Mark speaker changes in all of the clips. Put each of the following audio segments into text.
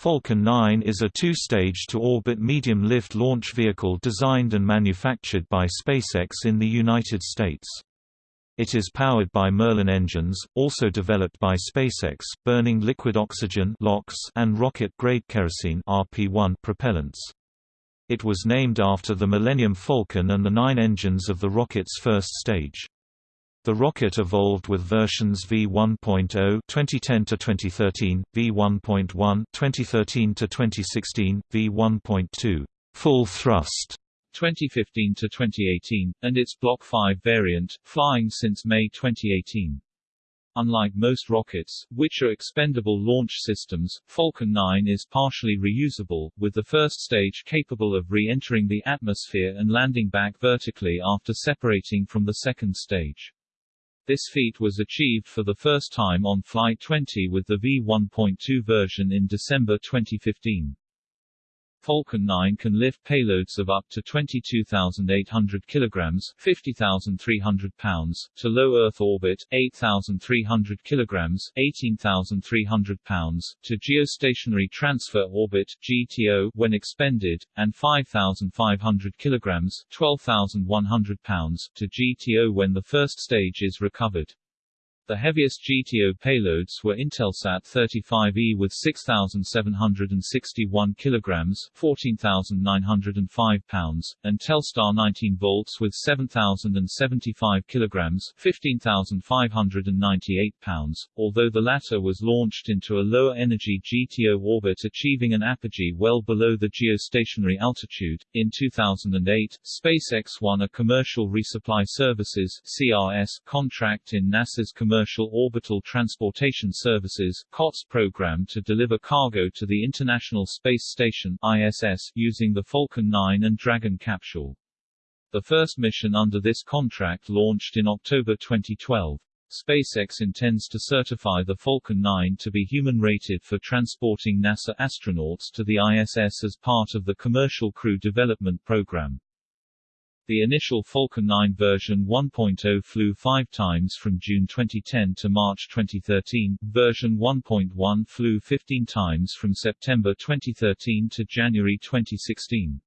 Speaker 1: Falcon 9 is a two-stage to-orbit medium-lift launch vehicle designed and manufactured by SpaceX in the United States. It is powered by Merlin engines, also developed by SpaceX, burning liquid oxygen and rocket-grade kerosene RP-1 propellants. It was named after the Millennium Falcon and the nine engines of the rocket's first stage. The rocket evolved with versions V1.0 2010 to 2013, V1.1 2013 to 2016, V1.2 full thrust
Speaker 2: 2015 to 2018, and its Block 5 variant, flying since May 2018. Unlike most rockets, which are expendable launch systems, Falcon 9 is partially reusable, with the first stage capable of re-entering the atmosphere and landing back vertically after separating from the second stage. This feat was achieved for the first time on Flight 20 with the V1.2 version in December 2015. Falcon 9 can lift payloads of up to 22,800 kilograms (50,300 pounds) to low Earth orbit, 8,300 kilograms (18,300 pounds) to geostationary transfer orbit (GTO) when expended, and 5,500 kilograms (12,100 pounds) to GTO when the first stage is recovered. The heaviest GTO payloads were Intelsat 35E with 6,761 kilograms (14,905 pounds) and Telstar 19 volts with 7,075 kilograms (15,598 pounds), although the latter was launched into a lower energy GTO orbit achieving an apogee well below the geostationary altitude. In 2008, SpaceX won a Commercial Resupply Services (CRS) contract in NASA's Commercial Commercial Orbital Transportation Services COTS program to deliver cargo to the International Space Station ISS using the Falcon 9 and Dragon capsule. The first mission under this contract launched in October 2012. SpaceX intends to certify the Falcon 9 to be human-rated for transporting NASA astronauts to the ISS as part of the Commercial Crew Development Program. The initial Falcon 9 version 1.0 flew five times from June 2010 to March 2013, version 1.1 flew 15 times from September 2013 to January 2016.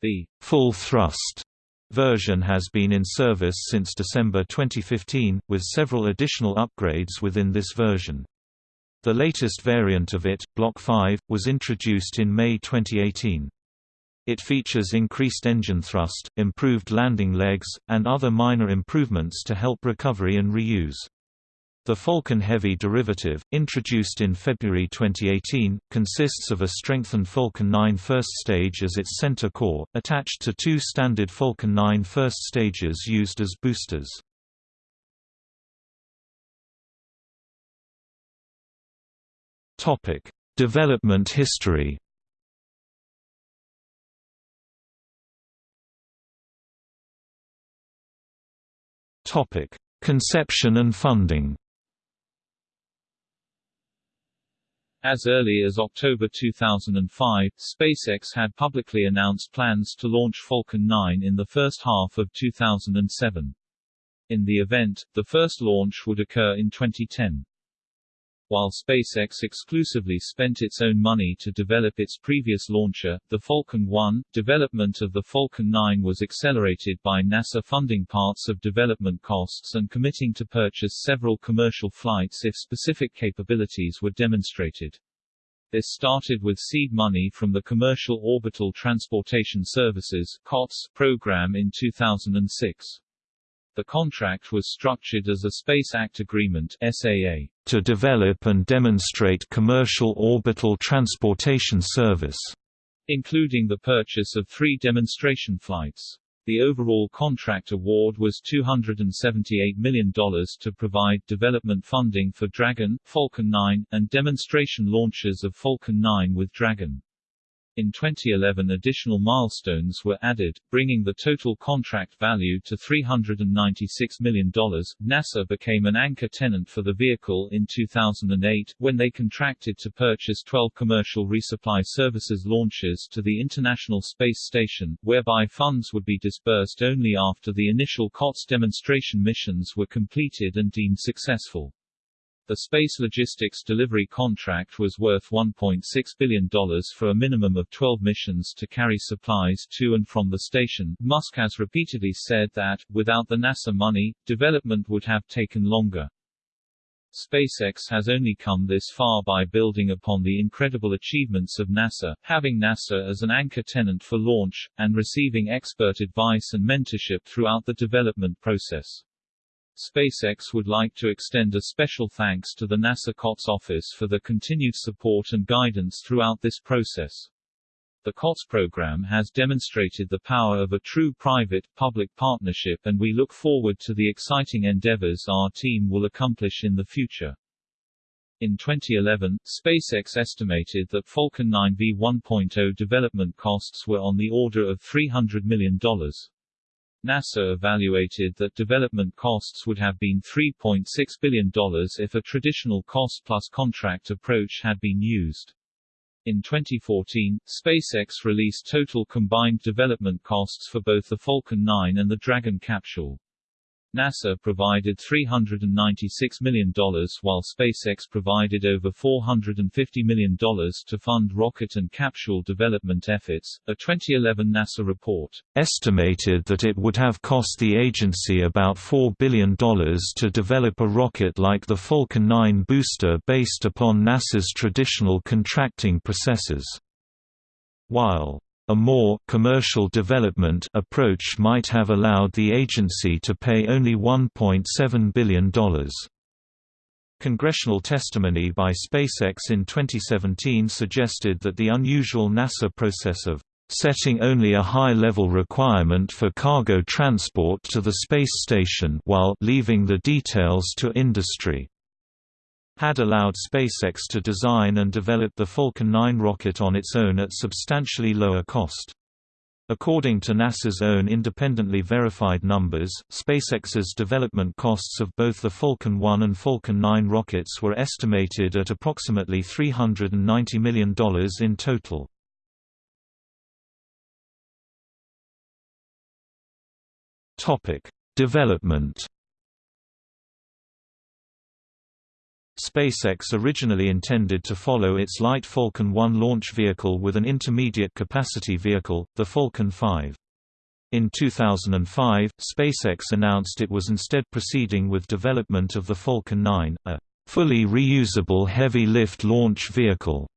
Speaker 2: The
Speaker 1: full thrust version has been in service since December 2015, with several additional upgrades within this version. The latest variant of it, Block 5, was introduced in May 2018. It features increased engine thrust, improved landing legs, and other minor improvements to help recovery and reuse. The Falcon Heavy derivative, introduced in February 2018, consists of a strengthened Falcon 9 first stage as its center core, attached to two standard Falcon 9 first stages used as boosters. Development history Topic: Conception and funding.
Speaker 2: As early as October 2005, SpaceX had publicly announced plans to launch Falcon 9 in the first half of 2007. In the event, the first launch would occur in 2010. While SpaceX exclusively spent its own money to develop its previous launcher, the Falcon 1, development of the Falcon 9 was accelerated by NASA funding parts of development costs and committing to purchase several commercial flights if specific capabilities were demonstrated. This started with seed money from the Commercial Orbital Transportation Services COTS program in 2006. The contract was structured as a Space Act Agreement SAA,
Speaker 1: to develop and demonstrate commercial orbital transportation service,
Speaker 2: including the purchase of three demonstration flights. The overall contract award was $278 million to provide development funding for Dragon, Falcon 9, and demonstration launches of Falcon 9 with Dragon. In 2011 additional milestones were added, bringing the total contract value to $396 million. NASA became an anchor tenant for the vehicle in 2008, when they contracted to purchase 12 commercial resupply services launches to the International Space Station, whereby funds would be disbursed only after the initial COTS demonstration missions were completed and deemed successful. The Space Logistics Delivery contract was worth $1.6 billion for a minimum of 12 missions to carry supplies to and from the station. Musk has repeatedly said that, without the NASA money, development would have taken longer. SpaceX has only come this far by building upon the incredible achievements of NASA, having NASA as an anchor tenant for launch, and receiving expert advice and mentorship throughout the development process. SpaceX would like to extend a special thanks to the NASA COTS office for the continued support and guidance throughout this process. The COTS program has demonstrated the power of a true private-public partnership and we look forward to the exciting endeavors our team will accomplish in the future. In 2011, SpaceX estimated that Falcon 9 V1.0 development costs were on the order of $300 million. NASA evaluated that development costs would have been $3.6 billion if a traditional cost-plus contract approach had been used. In 2014, SpaceX released total combined development costs for both the Falcon 9 and the Dragon capsule. NASA provided $396 million while SpaceX provided over $450 million to fund rocket and capsule development efforts. A 2011 NASA report
Speaker 1: estimated that it would have cost the agency about $4 billion to develop a rocket like the Falcon 9 booster based upon NASA's traditional contracting processes. While a more commercial development approach might have allowed the agency to pay only $1.7 billion. Congressional testimony by SpaceX in 2017 suggested that the unusual NASA process of setting only a high-level requirement for cargo transport to the space station while leaving the details to industry had allowed SpaceX to design and develop the Falcon 9 rocket on its own at substantially lower cost. According to NASA's own independently verified numbers, SpaceX's development costs of both the Falcon 1 and Falcon 9 rockets were estimated at approximately $390 million in total. Development SpaceX originally intended to follow its light Falcon 1 launch vehicle with an intermediate capacity vehicle, the Falcon 5. In 2005, SpaceX announced it was instead proceeding with development of the Falcon 9, a fully reusable heavy-lift launch vehicle,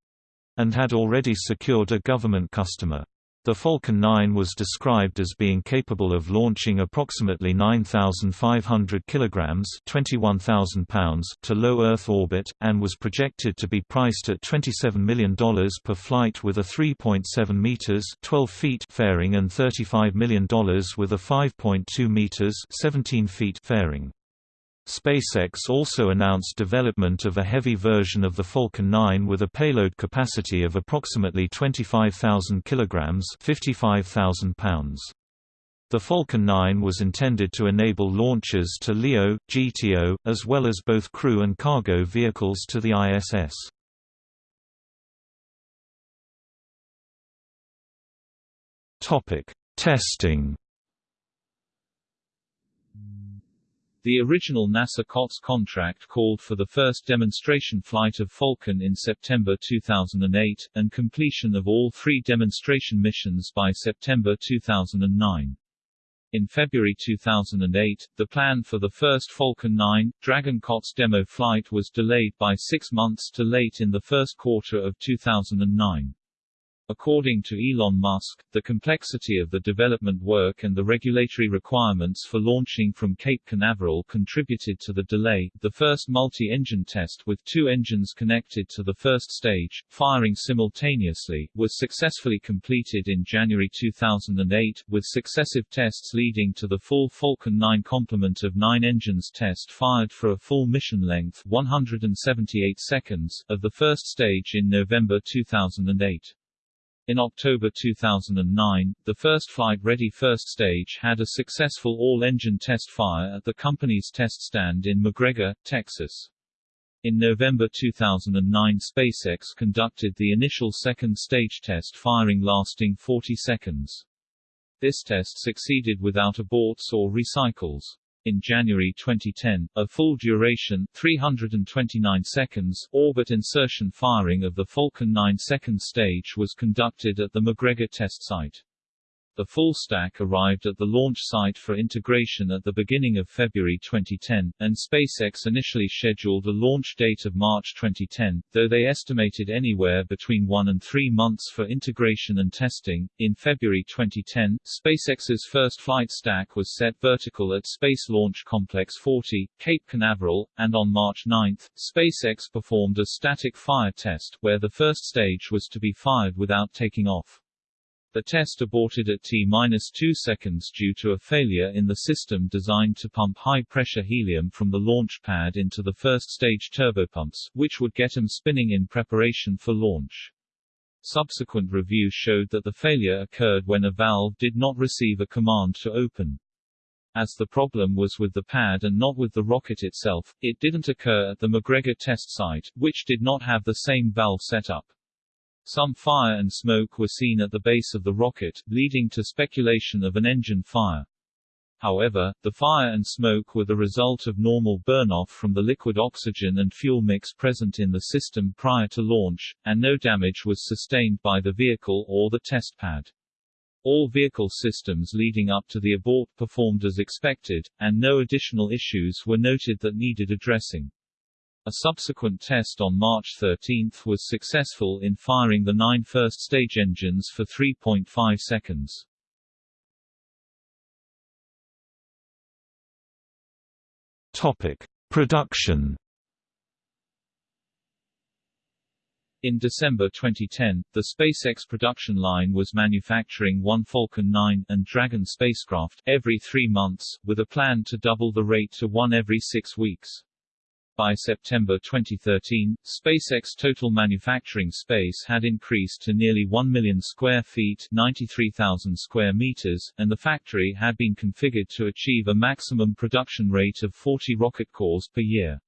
Speaker 1: and had already secured a government customer. The Falcon 9 was described as being capable of launching approximately 9,500 kilograms (21,000 pounds) to low Earth orbit, and was projected to be priced at $27 million per flight with a 3.7 meters (12 feet) fairing and $35 million with a 5.2 meters (17 feet) fairing. SpaceX also announced development of a heavy version of the Falcon 9 with a payload capacity of approximately 25,000 kilograms (55,000 pounds). The Falcon 9 was intended to enable launches to LEO, GTO, as well as both crew and cargo vehicles to the ISS. Topic: Testing
Speaker 2: The original NASA COTS contract called for the first demonstration flight of Falcon in September 2008, and completion of all three demonstration missions by September 2009. In February 2008, the plan for the first Falcon 9, Dragon COTS demo flight was delayed by six months to late in the first quarter of 2009. According to Elon Musk, the complexity of the development work and the regulatory requirements for launching from Cape Canaveral contributed to the delay. The first multi-engine test with two engines connected to the first stage, firing simultaneously, was successfully completed in January 2008, with successive tests leading to the full Falcon 9 complement of nine engines test fired for a full mission length 178 seconds of the first stage in November 2008. In October 2009, the first flight-ready first stage had a successful all-engine test fire at the company's test stand in McGregor, Texas. In November 2009 SpaceX conducted the initial second stage test firing lasting 40 seconds. This test succeeded without aborts or recycles. In January 2010, a full-duration 329 seconds orbit insertion firing of the Falcon 9 second stage was conducted at the McGregor test site. The full stack arrived at the launch site for integration at the beginning of February 2010, and SpaceX initially scheduled a launch date of March 2010, though they estimated anywhere between one and three months for integration and testing. In February 2010, SpaceX's first flight stack was set vertical at Space Launch Complex 40, Cape Canaveral, and on March 9, SpaceX performed a static fire test, where the first stage was to be fired without taking off. The test aborted at T-2 seconds due to a failure in the system designed to pump high-pressure helium from the launch pad into the first-stage turbopumps, which would get them spinning in preparation for launch. Subsequent review showed that the failure occurred when a valve did not receive a command to open. As the problem was with the pad and not with the rocket itself, it didn't occur at the McGregor test site, which did not have the same valve setup. Some fire and smoke were seen at the base of the rocket, leading to speculation of an engine fire. However, the fire and smoke were the result of normal burn-off from the liquid oxygen and fuel mix present in the system prior to launch, and no damage was sustained by the vehicle or the test pad. All vehicle systems leading up to the abort performed as expected, and no additional issues were noted that needed addressing. A subsequent test on March 13 was successful in firing the nine first-stage engines for 3.5 seconds.
Speaker 1: Topic: Production.
Speaker 2: In December 2010, the SpaceX production line was manufacturing one Falcon 9 and Dragon spacecraft every three months, with a plan to double the rate to one every six weeks. By September 2013, SpaceX total manufacturing space had increased to nearly 1 million square feet 93,000 square meters, and the factory had been configured to achieve a maximum production rate of 40 rocket cores per year.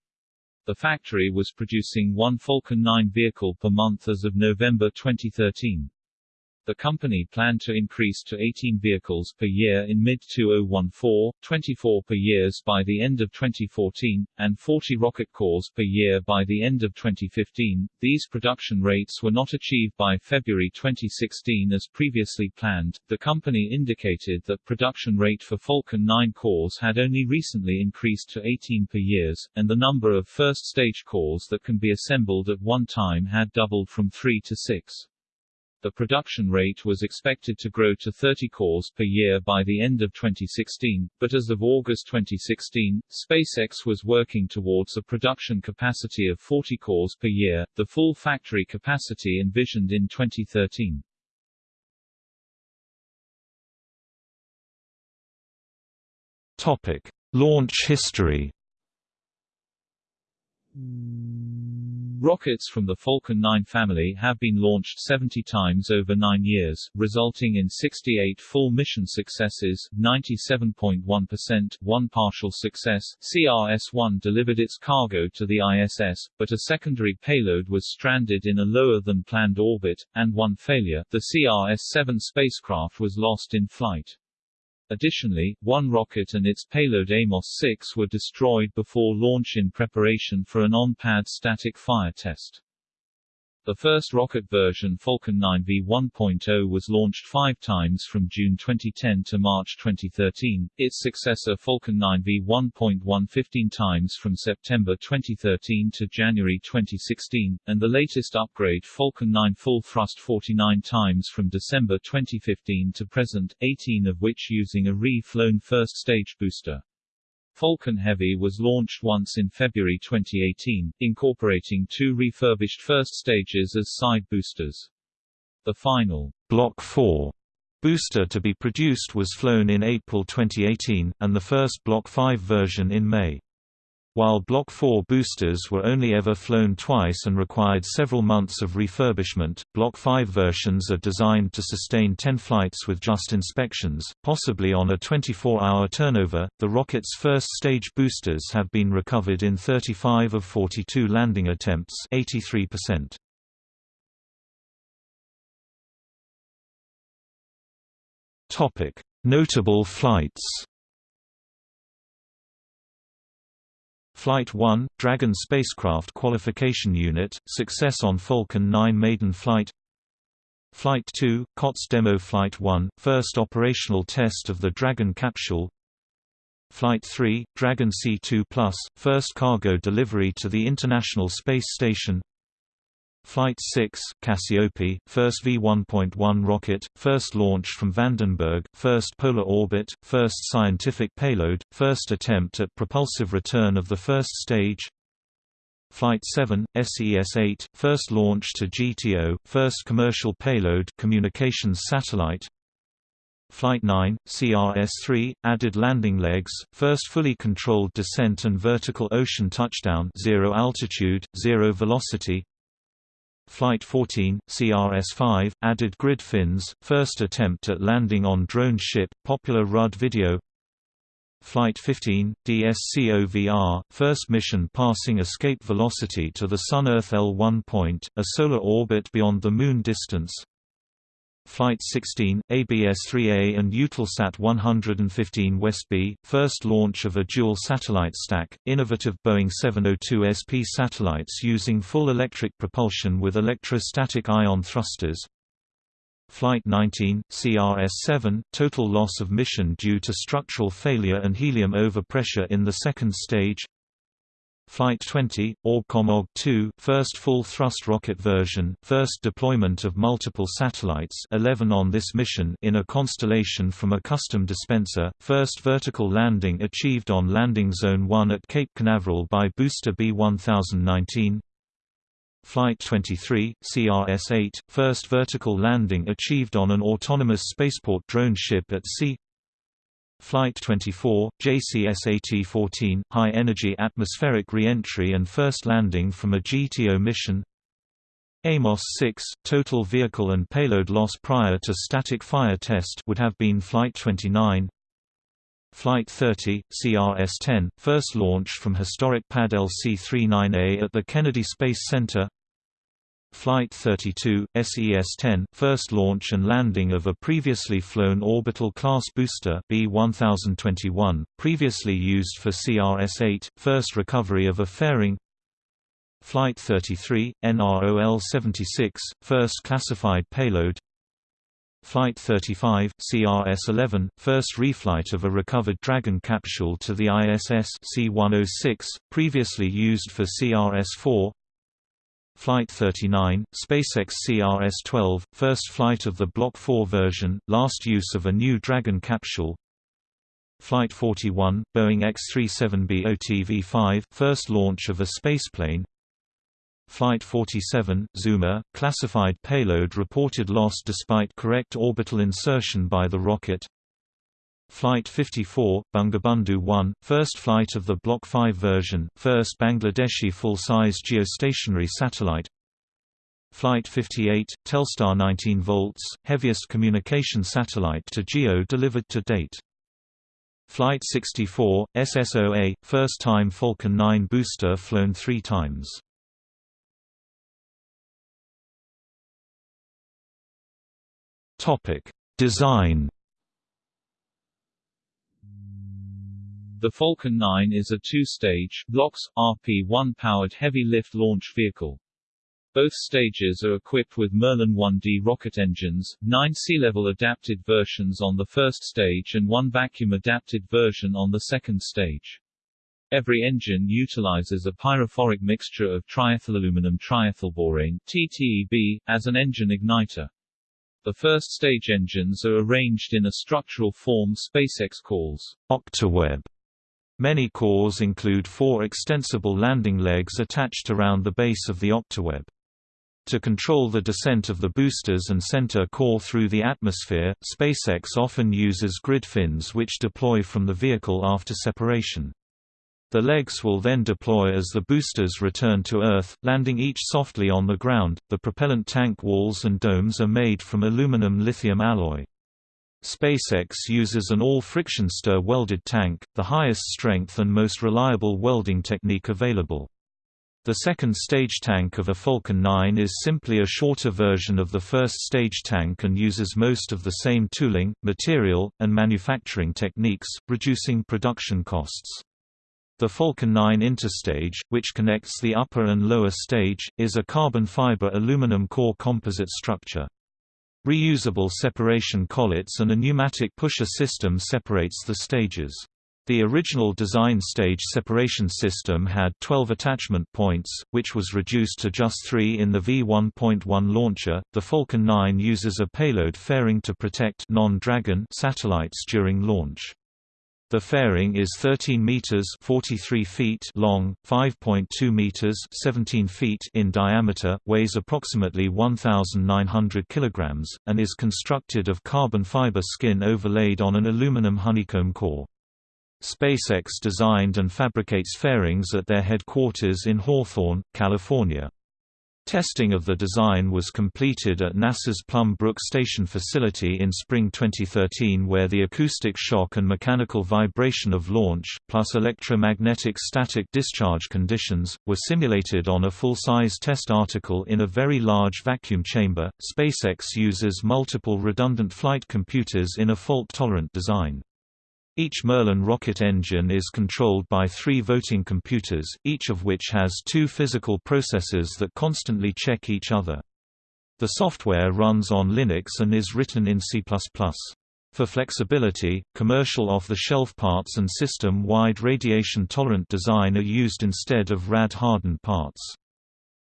Speaker 2: The factory was producing one Falcon 9 vehicle per month as of November 2013. The company planned to increase to 18 vehicles per year in mid-2014, 24 per years by the end of 2014, and 40 rocket cores per year by the end of 2015. These production rates were not achieved by February 2016 as previously planned. The company indicated that production rate for Falcon 9 cores had only recently increased to 18 per years, and the number of first-stage cores that can be assembled at one time had doubled from 3 to 6. The production rate was expected to grow to 30 cores per year by the end of 2016, but as of August 2016, SpaceX was working towards a production capacity of 40 cores per year, the full factory capacity envisioned in 2013.
Speaker 1: Topic: Launch history. Hmm.
Speaker 2: Rockets from the Falcon 9 family have been launched 70 times over nine years, resulting in 68 full mission successes, 97.1%, one partial success. CRS-1 delivered its cargo to the ISS, but a secondary payload was stranded in a lower-than-planned orbit, and one failure, the CRS-7 spacecraft was lost in flight. Additionally, one rocket and its payload Amos-6 were destroyed before launch in preparation for an on-pad static fire test. The first rocket version Falcon 9 V1.0 was launched five times from June 2010 to March 2013, its successor Falcon 9 V1.1 15 times from September 2013 to January 2016, and the latest upgrade Falcon 9 full thrust 49 times from December 2015 to present, 18 of which using a re-flown first-stage booster. Falcon Heavy was launched once in February 2018, incorporating two refurbished first stages as side boosters. The final
Speaker 1: Block 4 booster to be produced was flown in April 2018, and the first Block 5 version in May. While Block 4 boosters were only ever flown twice and required several months of refurbishment, Block 5 versions are designed to sustain 10 flights with just inspections, possibly on a 24-hour turnover. The rocket's first stage boosters have been recovered in 35 of 42 landing attempts, 83%. Topic: Notable flights. Flight 1, Dragon spacecraft qualification unit, success on Falcon 9 maiden flight. Flight 2, COTS Demo Flight 1, first operational test of the Dragon capsule. Flight 3, Dragon C2+, first cargo delivery to the International Space Station Flight 6, Cassiope, first V1.1 rocket, first launch from Vandenberg, first polar orbit, first scientific payload, first attempt at propulsive return of the first stage. Flight 7, SES-8, first launch to GTO, first commercial payload communications satellite. Flight 9, CRS-3, added landing legs, first fully controlled descent and vertical ocean touchdown zero altitude, zero velocity Flight 14, CRS-5, added grid fins, first attempt at landing on drone ship, popular RUD video. Flight 15, DSCOVR, first mission passing escape velocity to the Sun-Earth L1 point, a solar orbit beyond the Moon distance Flight 16, ABS-3A and Eutelsat 115 WestB, first launch of a dual satellite stack, innovative Boeing 702 SP satellites using full electric propulsion with electrostatic ion thrusters. Flight 19, CRS-7, total loss of mission due to structural failure and helium overpressure in the second stage Flight 20, Orbcomm OG-2, first full-thrust rocket version, first deployment of multiple satellites 11 on this mission in a constellation from a custom dispenser, first vertical landing achieved on Landing Zone 1 at Cape Canaveral by booster B-1019 Flight 23, CRS-8, first vertical landing achieved on an autonomous spaceport drone ship at sea Flight 24, JCSAT-14, high-energy atmospheric re-entry and first landing from a GTO mission. Amos 6, total vehicle and payload loss prior to static fire test would have been Flight 29 Flight 30, CRS-10, first launch from historic pad LC-39A at the Kennedy Space Center Flight 32, SES-10, first launch and landing of a previously flown orbital class booster B-1021, previously used for CRS-8, first recovery of a fairing. Flight 33, NROL-76, first classified payload. Flight 35, CRS-11, first reflight of a recovered Dragon capsule to the ISS C-106, previously used for CRS-4 Flight 39, SpaceX CRS-12, first flight of the Block 4 version, last use of a new Dragon capsule. Flight 41, Boeing X-37B OTV-5, first launch of a spaceplane. Flight 47, Zuma, classified payload reported lost despite correct orbital insertion by the rocket Flight 54, Bangabandhu 1, first flight of the Block 5 version, first Bangladeshi full-size geostationary satellite Flight 58, Telstar 19 volts, heaviest communication satellite to GEO delivered to date. Flight 64, SSOA, first time Falcon 9 booster flown three times. Design
Speaker 2: The Falcon 9 is a two-stage, LOX, RP-1 powered heavy-lift launch vehicle. Both stages are equipped with Merlin 1D rocket engines, nine sea-level adapted versions on the first stage and one vacuum-adapted version on the second stage. Every engine utilizes a pyrophoric mixture of triethylaluminum triethylborane TTEB, as an engine igniter. The first stage engines are arranged in a structural form SpaceX calls
Speaker 1: octaweb Many cores include four extensible landing legs attached around the base of the octaweb. To control the descent of the boosters and center core through the atmosphere, SpaceX often uses grid fins which deploy from the vehicle after separation. The legs will then deploy as the boosters return to Earth, landing each softly on the ground. The propellant tank walls and domes are made from aluminum lithium alloy. SpaceX uses an all-friction stir welded tank, the highest strength and most reliable welding technique available. The second stage tank of a Falcon 9 is simply a shorter version of the first stage tank and uses most of the same tooling, material, and manufacturing techniques, reducing production costs. The Falcon 9 interstage, which connects the upper and lower stage, is a carbon fiber aluminum core composite structure. Reusable separation collets and a pneumatic pusher system separates the stages. The original design stage separation system had 12 attachment points, which was reduced to just 3 in the V1.1 launcher. The Falcon 9 uses a payload fairing to protect non-Dragon satellites during launch. The fairing is 13 meters (43 feet) long, 5.2 meters (17 feet) in diameter, weighs approximately 1900 kilograms, and is constructed of carbon fiber skin overlaid on an aluminum honeycomb core. SpaceX designed and fabricates fairings at their headquarters in Hawthorne, California. Testing of the design was completed at NASA's Plum Brook Station facility in spring 2013 where the acoustic shock and mechanical vibration of launch, plus electromagnetic static discharge conditions, were simulated on a full-size test article in a very large vacuum chamber. SpaceX uses multiple redundant flight computers in a fault-tolerant design. Each Merlin rocket engine is controlled by three voting computers, each of which has two physical processors that constantly check each other. The software runs on Linux and is written in C++. For flexibility, commercial off-the-shelf parts and system-wide radiation-tolerant design are used instead of rad-hardened parts.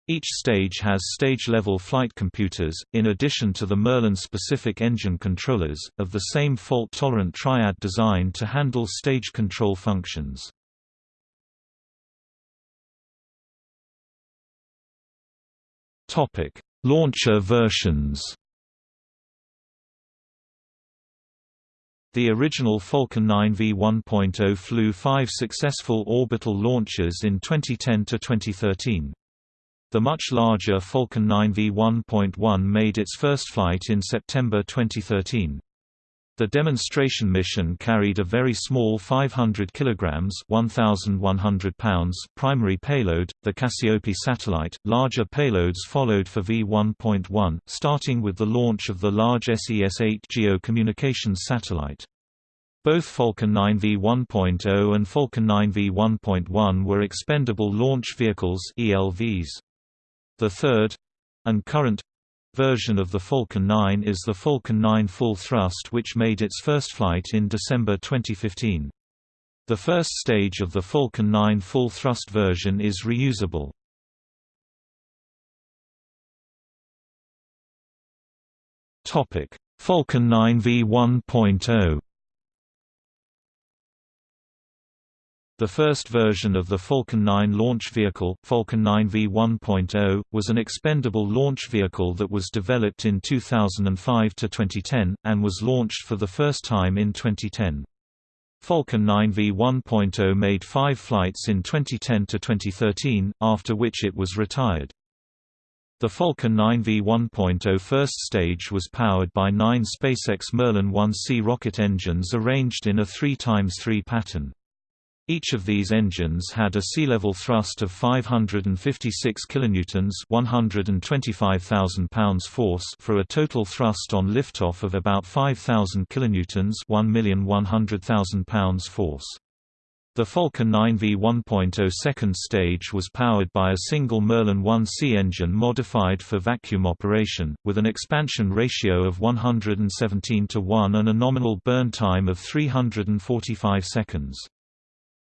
Speaker 1: Each stage has stage-level flight computers, in addition to the Merlin-specific engine controllers, of the same fault-tolerant triad design to handle stage control functions. Launcher versions The original Falcon 9 V1.0 flew five successful orbital launches in 2010–2013. The much larger Falcon 9 V1.1 made its first flight in September 2013. The demonstration mission carried a very small 500 kg (1,100 pounds) primary payload, the Cassiope satellite. Larger payloads followed for V1.1, starting with the launch of the large SES-8 GEO communications satellite. Both Falcon 9 V1.0 and Falcon 9 V1.1 were expendable launch vehicles (ELVs). The third and current version of the Falcon 9 is the Falcon 9 Full Thrust which made its first flight in December 2015. The first stage of the Falcon 9 Full Thrust version is reusable. Falcon 9 V1.0 The first version of the Falcon 9 launch vehicle, Falcon 9 V1.0, was an expendable launch vehicle that was developed in 2005 to 2010, and was launched for the first time in 2010. Falcon 9 V1.0 made five flights in 2010 to 2013, after which it was retired. The Falcon 9 V1.0 first stage was powered by nine SpaceX Merlin 1C rocket engines arranged in a 3x3 pattern. Each of these engines had a sea-level thrust of 556 kilonewtons, 125,000 pounds force, for a total thrust on liftoff of about 5,000 kilonewtons, 1,100,000 pounds force. The Falcon 9 V1.0 second stage was powered by a single Merlin 1C engine modified for vacuum operation, with an expansion ratio of 117 to 1 and a nominal burn time of 345 seconds.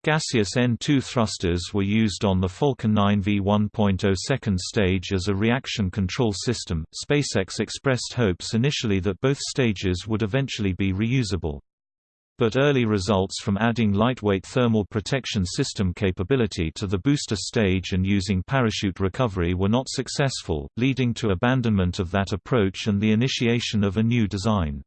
Speaker 1: Gaseous N2 thrusters were used on the Falcon 9 V1.0 second stage as a reaction control system. SpaceX expressed hopes initially that both stages would eventually be reusable. But early results from adding lightweight thermal protection system capability to the booster stage and using parachute recovery were not successful, leading to abandonment of that approach and the initiation of a new design.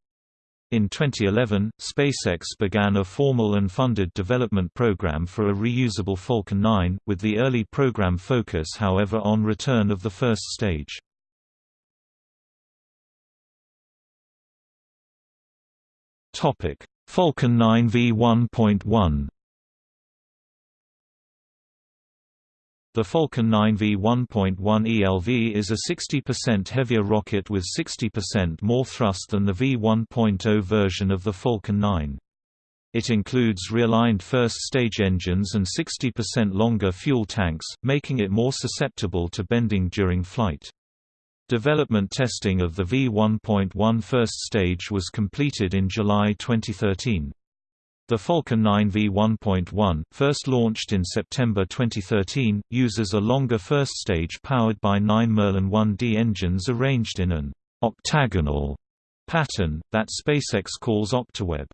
Speaker 1: In 2011, SpaceX began a formal and funded development program for a reusable Falcon 9, with the early program focus however on return of the first stage. Falcon 9 V1.1 The Falcon 9 V1.1 ELV is a 60% heavier rocket with 60% more thrust than the V1.0 version of the Falcon 9. It includes realigned first-stage engines and 60% longer fuel tanks, making it more susceptible to bending during flight. Development testing of the V1.1 first stage was completed in July 2013. The Falcon 9 V1.1, first launched in September 2013, uses a longer first stage powered by nine Merlin 1D engines arranged in an octagonal pattern, that SpaceX calls Octaweb.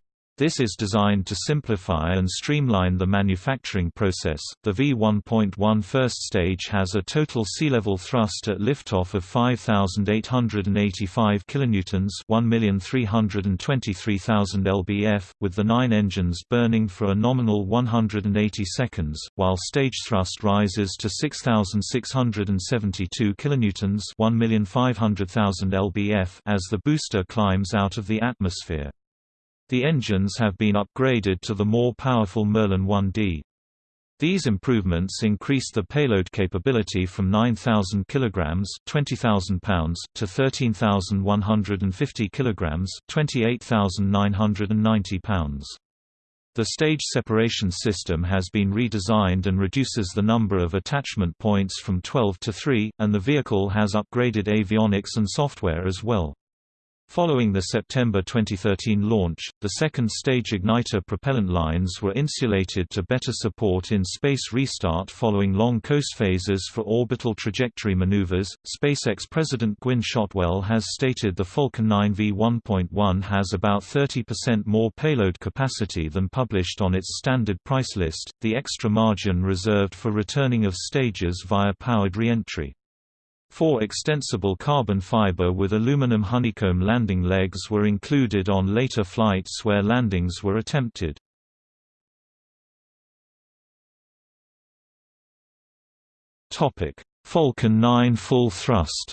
Speaker 1: This is designed to simplify and streamline the manufacturing process. The V1.1 first stage has a total sea-level thrust at liftoff of 5,885 kilonewtons, 1,323,000 lbf, with the nine engines burning for a nominal 180 seconds, while stage thrust rises to 6,672 kilonewtons, 1,500,000 lbf, as the booster climbs out of the atmosphere. The engines have been upgraded to the more powerful Merlin 1D. These improvements increased the payload capability from 9,000 kg (20,000 pounds) to 13,150 kg (28,990 pounds). The stage separation system has been redesigned and reduces the number of attachment points from 12 to 3, and the vehicle has upgraded avionics and software as well. Following the September 2013 launch, the second-stage igniter propellant lines were insulated to better support in-space restart following long coast phases for orbital trajectory maneuvers. SpaceX President Gwynne Shotwell has stated the Falcon 9 V1.1 has about 30% more payload capacity than published on its standard price list, the extra margin reserved for returning of stages via powered reentry. Four extensible carbon fiber with aluminum honeycomb landing legs were included on later flights where landings were attempted. Falcon 9 full thrust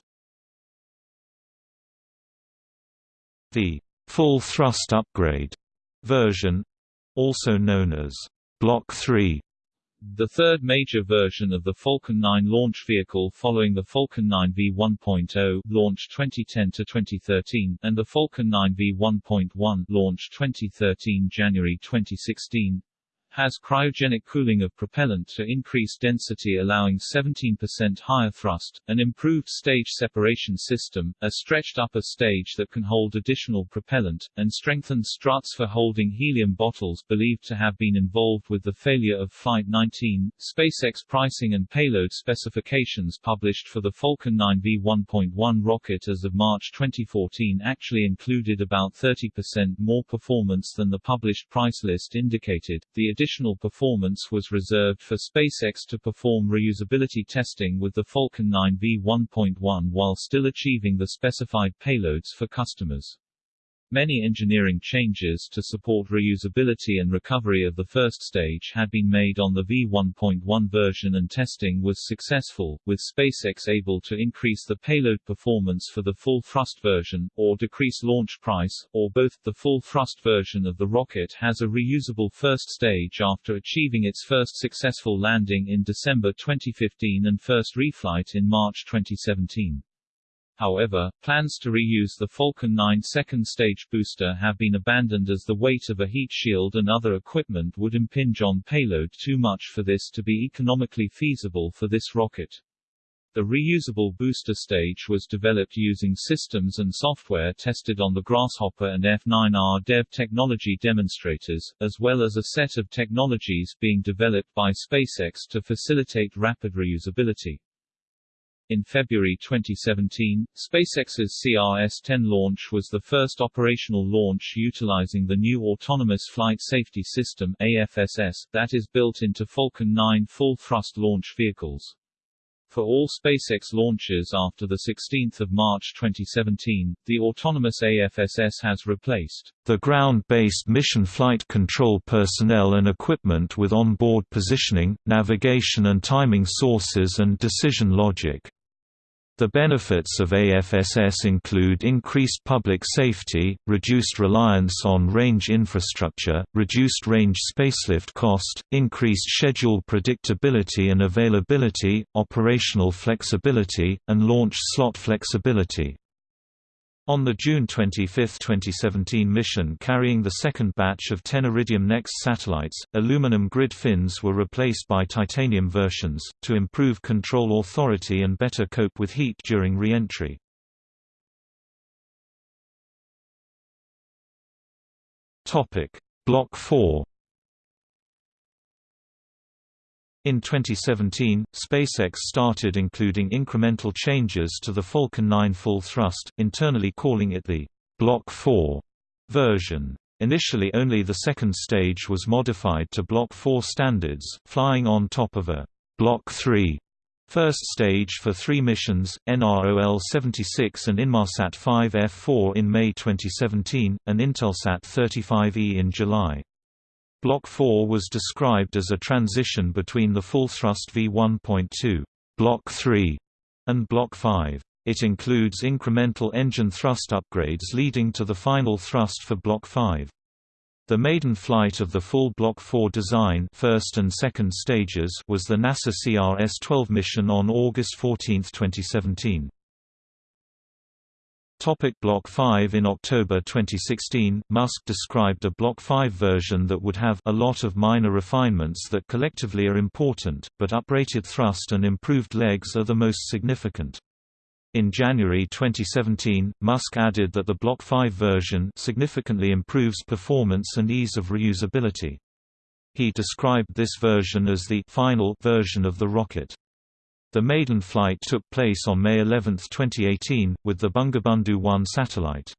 Speaker 1: The full thrust upgrade version, also known as Block 3
Speaker 2: the third major version of the Falcon 9 launch vehicle following the Falcon 9 V1.0 launch 2010-2013 and the Falcon 9 V1.1 launch 2013-January 2016 has cryogenic cooling of propellant to increase density allowing 17% higher thrust, an improved stage separation system, a stretched upper stage that can hold additional propellant, and strengthened struts for holding helium bottles believed to have been involved with the failure of Flight 19. SpaceX pricing and payload specifications published for the Falcon 9 V1.1 rocket as of March 2014 actually included about 30% more performance than the published price list indicated. The additional performance was reserved for SpaceX to perform reusability testing with the Falcon 9 V1.1 while still achieving the specified payloads for customers. Many engineering changes to support reusability and recovery of the first stage had been made on the V1.1 version and testing was successful, with SpaceX able to increase the payload performance for the full thrust version, or decrease launch price, or both. The full thrust version of the rocket has a reusable first stage after achieving its first successful landing in December 2015 and first reflight in March 2017. However, plans to reuse the Falcon 9 second stage booster have been abandoned as the weight of a heat shield and other equipment would impinge on payload too much for this to be economically feasible for this rocket. The reusable booster stage was developed using systems and software tested on the Grasshopper and F9R Dev technology demonstrators, as well as a set of technologies being developed by SpaceX to facilitate rapid reusability. In February 2017, SpaceX's CRS-10 launch was the first operational launch utilizing the new Autonomous Flight Safety System AFSS, that is built into Falcon 9 full-thrust launch vehicles. For all SpaceX launches after 16 March 2017, the autonomous AFSS has replaced
Speaker 1: the ground-based mission flight control personnel and equipment with onboard positioning, navigation and timing sources and decision logic. The benefits of AFSS include increased public safety, reduced reliance on range infrastructure, reduced range spacelift cost, increased schedule predictability and availability, operational flexibility, and launch slot flexibility. On the June 25, 2017 mission carrying the second batch of 10 Iridium NEXT satellites, aluminum grid fins were replaced by titanium versions, to improve control authority and better cope with heat during re-entry. Block 4 In 2017, SpaceX started including incremental changes to the Falcon 9 full thrust, internally calling it the Block 4 version. Initially only the second stage was modified to Block 4 standards, flying on top of a Block 3 first stage for three missions, NROL-76 and Inmarsat 5F4 in May 2017, and Intelsat 35E in July. Block 4 was described as a transition between the full-thrust V1.2 Block 3 and Block 5. It includes incremental engine thrust upgrades leading to the final thrust for Block 5. The maiden flight of the full Block 4 design first and second stages was the NASA CRS-12 mission on August 14, 2017. Topic Block 5 In October 2016, Musk described a Block 5 version that would have a lot of minor refinements that collectively are important, but uprated thrust and improved legs are the most significant. In January 2017, Musk added that the Block 5 version significantly improves performance and ease of reusability. He described this version as the final version of the rocket. The maiden flight took place on May 11, 2018, with the Bangabandhu 1 satellite.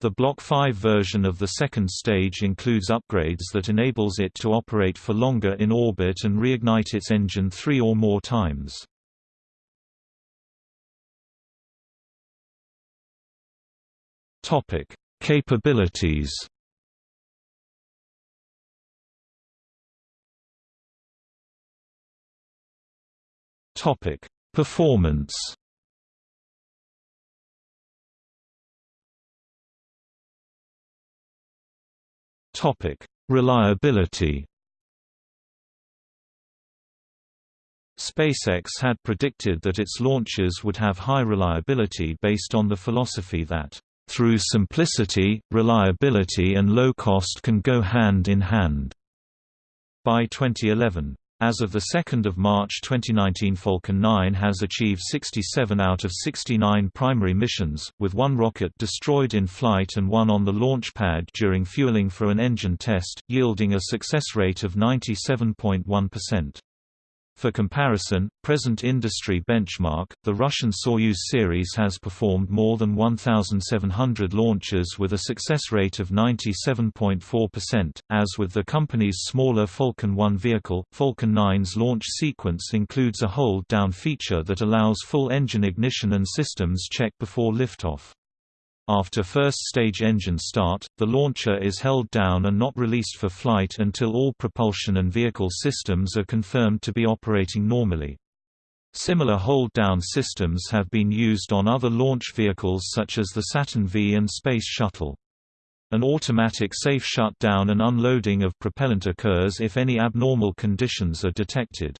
Speaker 1: The Block 5 version of the second stage includes upgrades that enables it to operate for longer in orbit and reignite its engine three or more times. Capabilities Topic: Performance. Topic: Reliability. SpaceX had predicted that its launches would have high reliability based on the philosophy that, "...through simplicity, reliability and low cost can go hand in hand." By 2011, as of 2 March 2019 Falcon 9 has achieved 67 out of 69 primary missions, with one rocket destroyed in flight and one on the launch pad during fueling for an engine test, yielding a success rate of 97.1%. For comparison, present industry benchmark, the Russian Soyuz series has performed more than 1,700 launches with a success rate of 97.4%. As with the company's smaller Falcon 1 vehicle, Falcon 9's launch sequence includes a hold-down feature that allows full engine ignition and systems check before liftoff. After first-stage engine start, the launcher is held down and not released for flight until all propulsion and vehicle systems are confirmed to be operating normally. Similar hold-down systems have been used on other launch vehicles such as the Saturn V and Space Shuttle. An automatic safe shutdown and unloading of propellant occurs if any abnormal conditions are detected.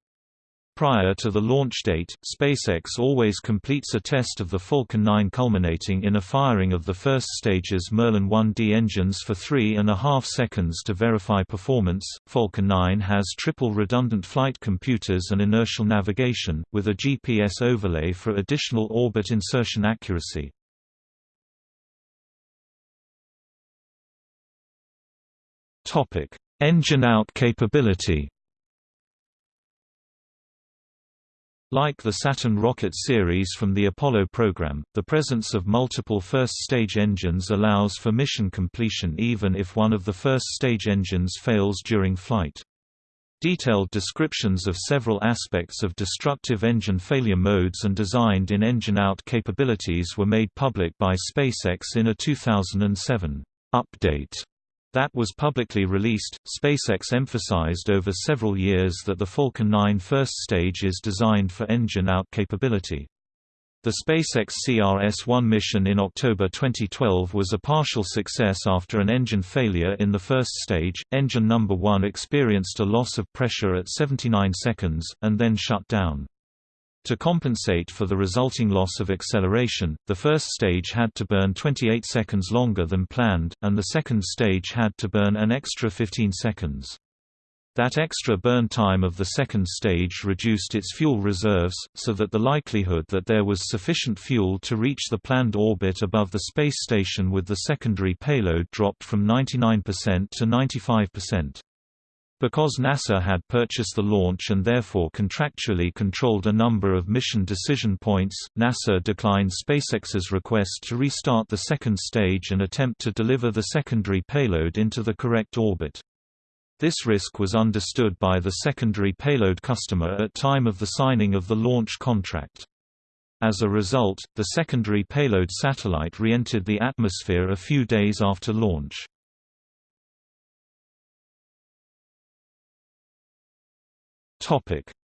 Speaker 1: Prior to the launch date, SpaceX always completes a test of the Falcon 9 culminating in a firing of the first stage's Merlin 1D engines for three and a half seconds to verify performance. Falcon 9 has triple redundant flight computers and inertial navigation, with a GPS overlay for additional orbit insertion accuracy. Engine out capability Like the Saturn rocket series from the Apollo program, the presence of multiple first-stage engines allows for mission completion even if one of the first-stage engines fails during flight. Detailed descriptions of several aspects of destructive engine failure modes and designed in engine-out capabilities were made public by SpaceX in a 2007 update that was publicly released, SpaceX emphasized over several years that the Falcon 9 first stage is designed for engine-out capability. The SpaceX CRS-1 mission in October 2012 was a partial success after an engine failure in the first stage. Engine number 1 experienced a loss of pressure at 79 seconds, and then shut down. To compensate for the resulting loss of acceleration, the first stage had to burn 28 seconds longer than planned, and the second stage had to burn an extra 15 seconds. That extra burn time of the second stage reduced its fuel reserves, so that the likelihood that there was sufficient fuel to reach the planned orbit above the space station with the secondary payload dropped from 99% to 95%. Because NASA had purchased the launch and therefore contractually controlled a number of mission decision points, NASA declined SpaceX's request to restart the second stage and attempt to deliver the secondary payload into the correct orbit. This risk was understood by the secondary payload customer at time of the signing of the launch contract. As a result, the secondary payload satellite re-entered the atmosphere a few days after launch.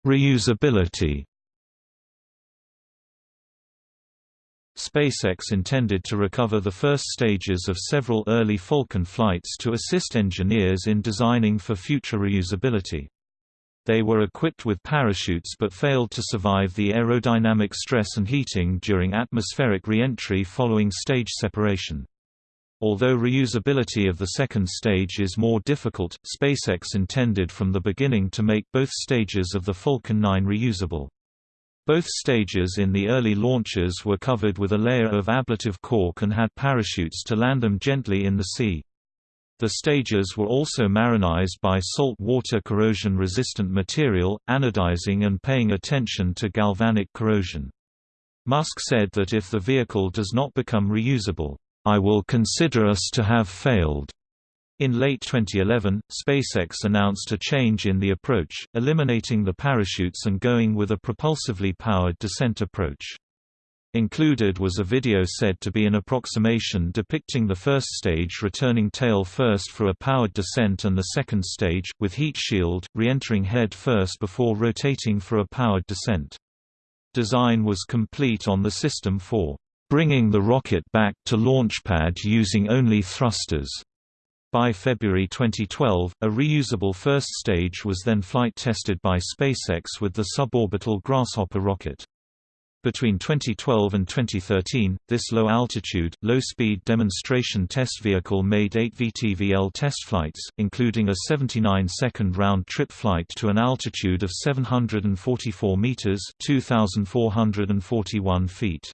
Speaker 1: Reusability SpaceX intended to recover the first stages of several early Falcon flights to assist engineers in designing for future reusability. They were equipped with parachutes but failed to survive the aerodynamic stress and heating during atmospheric re-entry following stage separation. Although reusability of the second stage is more difficult, SpaceX intended from the beginning to make both stages of the Falcon 9 reusable. Both stages in the early launches were covered with a layer of ablative cork and had parachutes to land them gently in the sea. The stages were also marinized by salt water corrosion-resistant material, anodizing and paying attention to galvanic corrosion. Musk said that if the vehicle does not become reusable, "...I will consider us to have failed." In late 2011, SpaceX announced a change in the approach, eliminating the parachutes and going with a propulsively powered descent approach. Included was a video said to be an approximation depicting the first stage returning tail first for a powered descent and the second stage, with heat shield, re-entering head first before rotating for a powered descent. Design was complete on the System 4, "...bringing the rocket back to launchpad using only thrusters." By February 2012, a reusable first stage was then flight tested by SpaceX with the suborbital Grasshopper rocket. Between 2012 and 2013, this low-altitude, low-speed demonstration test vehicle made eight VTVL test flights, including a 79-second round-trip flight to an altitude of 744 meters (2,441 feet).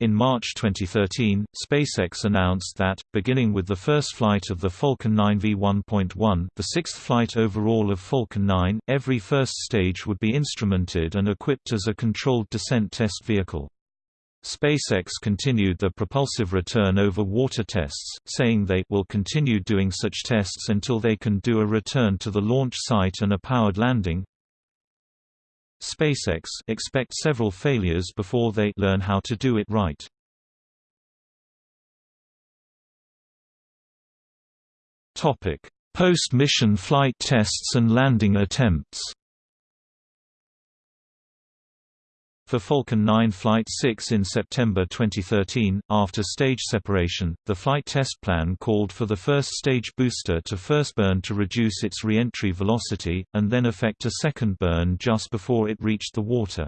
Speaker 1: In March 2013, SpaceX announced that, beginning with the first flight of the Falcon 9 V1.1 the sixth flight overall of Falcon 9, every first stage would be instrumented and equipped as a controlled descent test vehicle. SpaceX continued the propulsive return over water tests, saying they will continue doing such tests until they can do a return to the launch site and a powered landing, SpaceX expect several failures before they learn how to do it right. Topic: Post-mission flight tests and landing attempts. For Falcon 9 Flight 6 in September 2013, after stage separation, the flight test plan called for the first stage booster to first burn to reduce its re-entry velocity, and then effect a second burn just before it reached the water.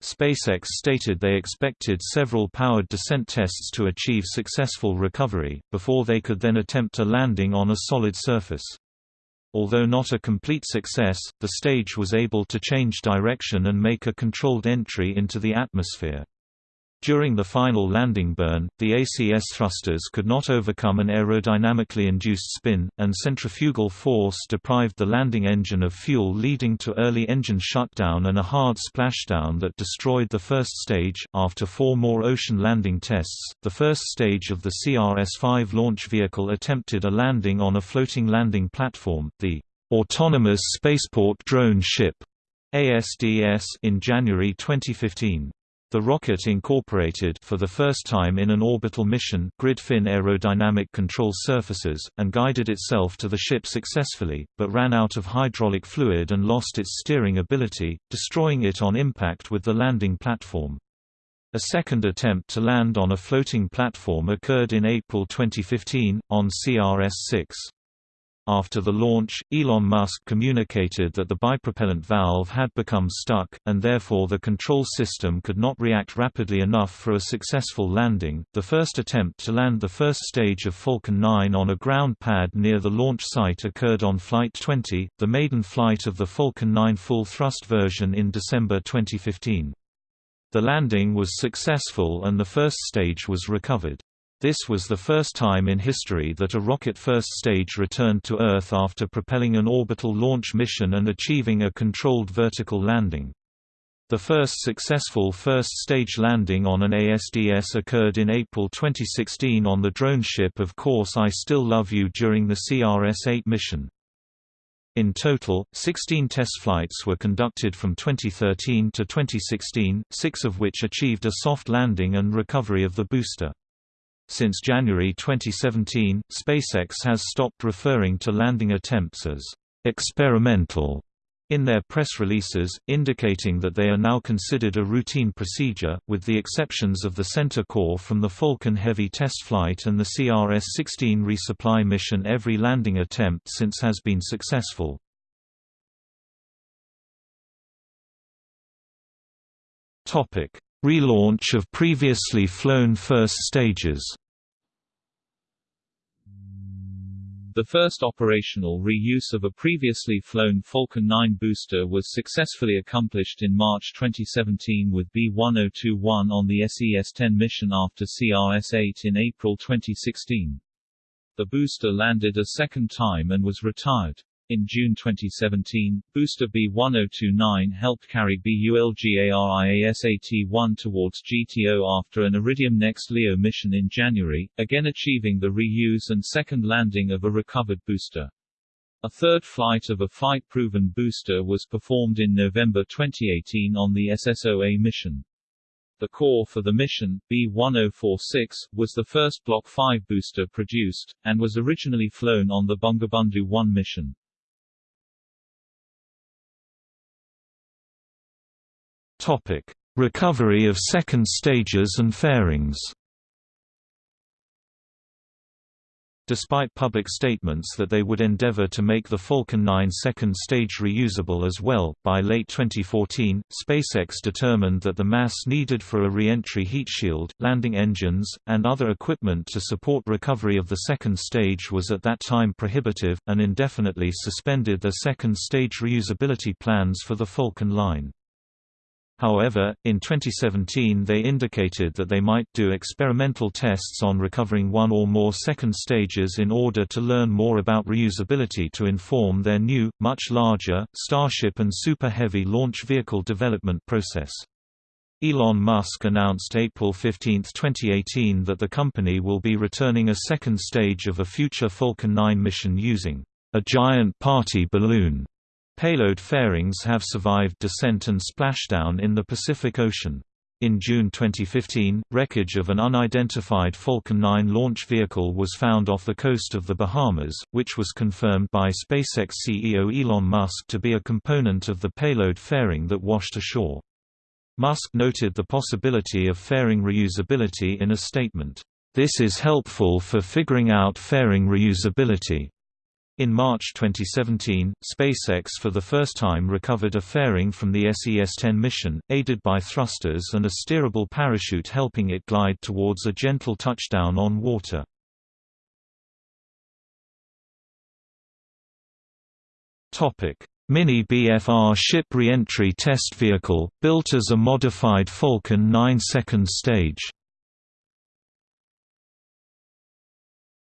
Speaker 1: SpaceX stated they expected several powered descent tests to achieve successful recovery, before they could then attempt a landing on a solid surface. Although not a complete success, the stage was able to change direction and make a controlled entry into the atmosphere. During the final landing burn, the ACS thrusters could not overcome an aerodynamically induced spin, and centrifugal force deprived the landing engine of fuel leading to early engine shutdown and a hard splashdown that destroyed the first stage. After four more ocean landing tests, the first stage of the CRS-5 launch vehicle attempted a landing on a floating landing platform, the Autonomous Spaceport Drone Ship ASDS in January 2015. The rocket incorporated for the first time in an orbital mission grid fin aerodynamic control surfaces, and guided itself to the ship successfully, but ran out of hydraulic fluid and lost its steering ability, destroying it on impact with the landing platform. A second attempt to land on a floating platform occurred in April 2015, on CRS-6. After the launch, Elon Musk communicated that the bipropellant valve had become stuck, and therefore the control system could not react rapidly enough for a successful landing. The first attempt to land the first stage of Falcon 9 on a ground pad near the launch site occurred on Flight 20, the maiden flight of the Falcon 9 full thrust version in December 2015. The landing was successful and the first stage was recovered. This was the first time in history that a rocket first stage returned to Earth after propelling an orbital launch mission and achieving a controlled vertical landing. The first successful first-stage landing on an ASDS occurred in April 2016 on the drone ship Of Course I Still Love You during the CRS-8 mission. In total, 16 test flights were conducted from 2013 to 2016, six of which achieved a soft landing and recovery of the booster. Since January 2017, SpaceX has stopped referring to landing attempts as experimental in their press releases, indicating that they are now considered a routine procedure, with the exceptions of the center core from the Falcon Heavy test flight and the CRS-16 resupply mission every landing attempt since has been successful. Relaunch of previously flown first stages
Speaker 2: The first operational reuse of a previously flown Falcon 9 booster was successfully accomplished in March 2017 with B-1021 on the SES-10 mission after CRS-8 in April 2016. The booster landed a second time and was retired. In June 2017, booster B1029 helped carry BULGARIASAT-1 towards GTO after an Iridium NEXT LEO mission in January, again achieving the reuse and second landing of a recovered booster. A third flight of a flight-proven booster was performed in November 2018 on the SSO-A mission. The core for the mission, B-1046, was the first Block 5 booster produced, and was originally flown on the Bangabandhu 1 mission.
Speaker 1: Topic: Recovery of second stages and fairings. Despite public statements that they would endeavor to make the Falcon 9 second stage reusable as well, by late 2014, SpaceX determined that the mass needed for a re-entry heat shield, landing engines, and other equipment to support recovery of the second stage was at that time prohibitive, and indefinitely suspended their second stage reusability plans for the Falcon line. However, in 2017 they indicated that they might do experimental tests on recovering one or more second stages in order to learn more about reusability to inform their new, much larger, Starship and Super Heavy launch vehicle development process. Elon Musk announced April 15, 2018 that the company will be returning a second stage of a future Falcon 9 mission using a giant party balloon Payload fairings have survived descent and splashdown in the Pacific Ocean. In June 2015, wreckage of an unidentified Falcon 9 launch vehicle was found off the coast of the Bahamas, which was confirmed by SpaceX CEO Elon Musk to be a component of the payload fairing that washed ashore. Musk noted the possibility of fairing reusability in a statement, "...this is helpful for figuring out fairing reusability." In March 2017, SpaceX for the first time recovered a fairing from the SES-10 mission, aided by thrusters and a steerable parachute helping it glide towards a gentle touchdown on water. Mini BFR ship reentry test vehicle, built as a modified Falcon 9 second stage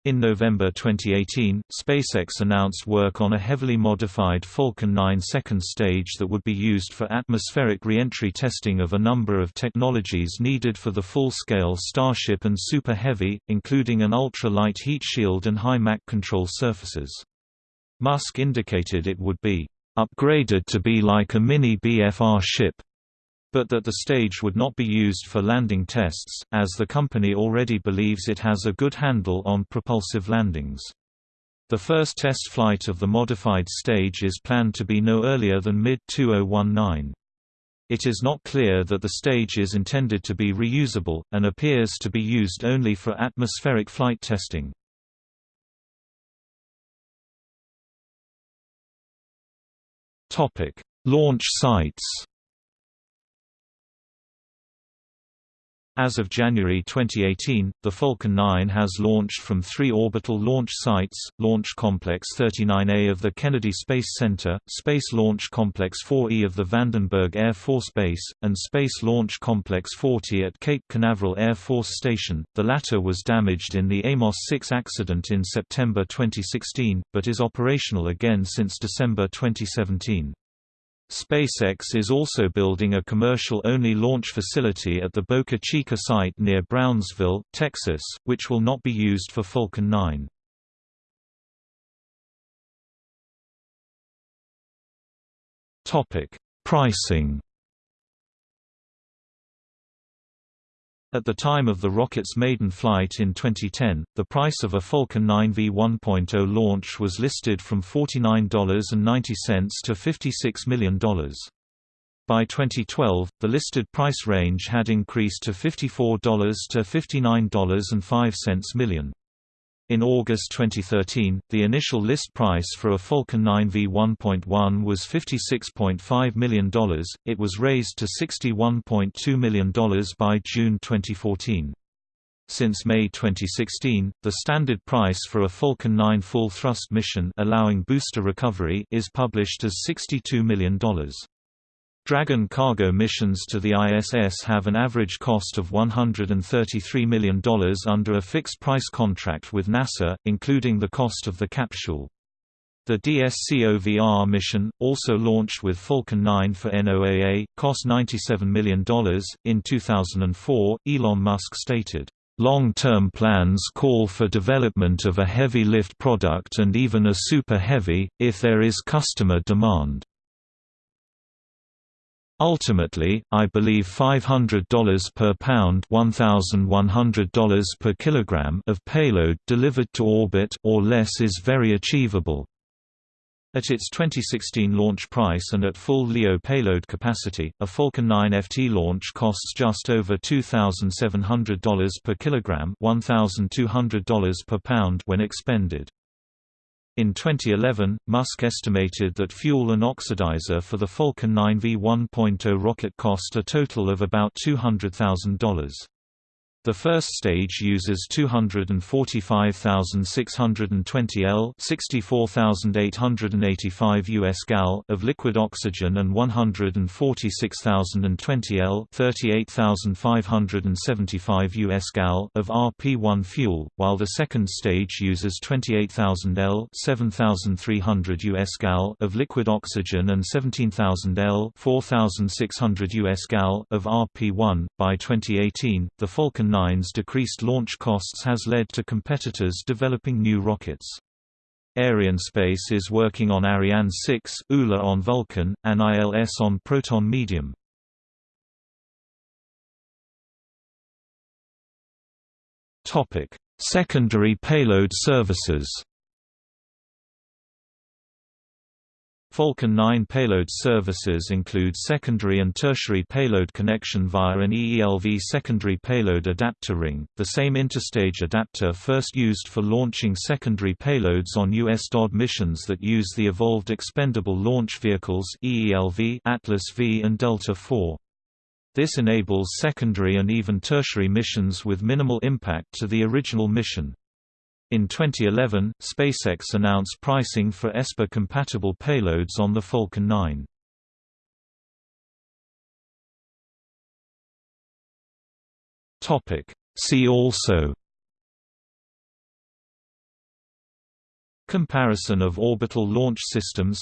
Speaker 1: In November 2018, SpaceX announced work on a heavily modified Falcon 9 second stage that would be used for atmospheric reentry testing of a number of technologies needed for the full-scale Starship and Super Heavy, including an ultra-light heat shield and high Mach control surfaces. Musk indicated it would be upgraded to be like a mini BFR ship, but that the stage would not be used for landing tests, as the company already believes it has a good handle on propulsive landings. The first test flight of the modified stage is planned to be no earlier than mid-2019. It is not clear that the stage is intended to be reusable, and appears to be used only for atmospheric flight testing. Launch sites. As of January 2018, the Falcon 9 has launched from three orbital launch sites, Launch Complex 39A of the Kennedy Space Center, Space Launch Complex 4E of the Vandenberg Air Force Base, and Space Launch Complex 40 at Cape Canaveral Air Force Station. The latter was damaged in the Amos 6 accident in September 2016, but is operational again since December 2017. SpaceX is also building a commercial-only launch facility at the Boca Chica site near Brownsville, Texas, which will not be used for Falcon 9. Pricing At the time of the rocket's maiden flight in 2010, the price of a Falcon 9 V1.0 launch was listed from $49.90 to $56 million. By 2012, the listed price range had increased to $54 to $59.05 million. In August 2013, the initial list price for a Falcon 9 V1.1 was $56.5 million, it was raised to $61.2 million by June 2014. Since May 2016, the standard price for a Falcon 9 full-thrust mission allowing booster recovery is published as $62 million. Dragon cargo missions to the ISS have an average cost of $133 million under a fixed-price contract with NASA, including the cost of the capsule. The DSCOVR mission, also launched with Falcon 9 for NOAA, cost $97 million. In 2004, Elon Musk stated, Long-term plans call for development of a heavy lift product and even a super heavy, if there is customer demand. Ultimately, I believe $500 per pound $1,100 per kilogram of payload delivered to orbit or less is very achievable. At its 2016 launch price and at full LEO payload capacity, a Falcon 9 FT launch costs just over $2,700 per kilogram $1,200 per pound when expended. In 2011, Musk estimated that fuel and oxidizer for the Falcon 9 V1.0 rocket cost a total of about $200,000. The first stage uses 245,620 L 64,885 US gal of liquid oxygen and 146,020 L 38,575 US gal of RP-1 fuel, while the second stage uses 28,000 L 7,300 US gal of liquid oxygen and 17,000 L 4,600 US gal of RP-1. By 2018, the Falcon decreased launch costs has led to competitors developing new rockets. Arianespace is working on Ariane 6, ULA on Vulcan, and ILS on Proton Medium. Secondary payload services Falcon 9 payload services include secondary and tertiary payload connection via an EELV secondary payload adapter ring, the same interstage adapter first used for launching secondary payloads on U.S. DOD missions that use the Evolved Expendable Launch Vehicles EELV, Atlas V and Delta IV. This enables secondary and even tertiary missions with minimal impact to the original mission. In 2011, SpaceX announced pricing for ESPA-compatible payloads on the Falcon 9. See also Comparison of orbital launch systems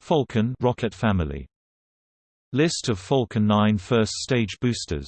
Speaker 1: Falcon rocket family List of Falcon 9 first stage boosters